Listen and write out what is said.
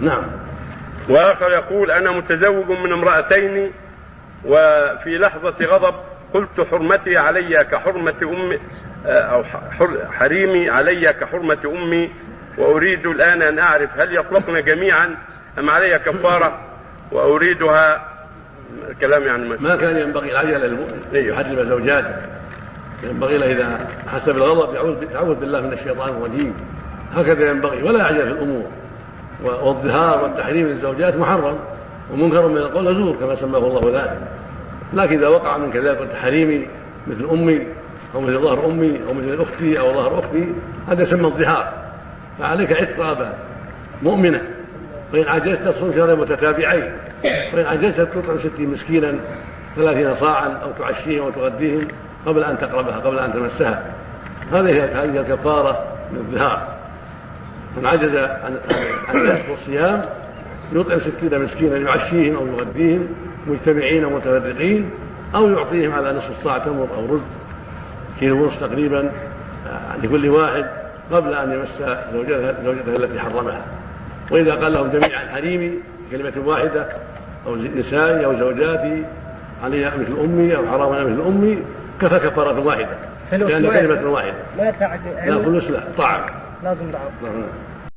نعم. وآخر يقول أنا متزوج من امرأتين وفي لحظة غضب قلت حرمتي علي كحرمة امي أو حر- حريمي علي كحرمة أمي وأريد الآن أن أعرف هل يطلقن جميعا أم علي كفارة؟ وأريدها كلام يعني ما ما كان ينبغي العجله للمؤمن أيوه. يحرم زوجاته. ينبغي له إذا حس بالغضب يعوذ يعوذ بالله من الشيطان الرجيم. هكذا ينبغي ولا يعجل في الأمور. والظهار والتحريم للزوجات محرم ومنكر من القول زور كما سماه الله ذلك. لكن إذا وقع من كذلك التحريم مثل أمي أو مثل ظهر أمي أو مثل أختي أو ظهر أختي هذا يسمى الظهار. فعليك عتق رقبه مؤمنة. وإن عجزت تصوم شهرين متتابعين. وإن عجزت تطعم ستين مسكينا ثلاثين صاعا أو تعشيهم أو تغديهم قبل أن تقربها قبل أن تمسها. هذه هي هذه الكفارة من الظهار. من عجز عن عن الكسب والصيام يطعم ستين مسكينا يعشيهم أو يغديهم مجتمعين ومتفرقين أو يعطيهم على نصف الصاع تمر أو رز كيلو ونصف تقريبا آه، لكل واحد قبل أن يمس زوجته زوجته التي حرمها. وإذا قال لهم جميعا حريمي كلمة واحدة أو نسائي أو زوجاتي علي مثل أمي أو حرام مثل أمي كفى كفارة واحدة. فلوس لأن واحدة. كلمة واحدة. لا تعد لا فلوس لا طعام. لازم دعوه ہاں۔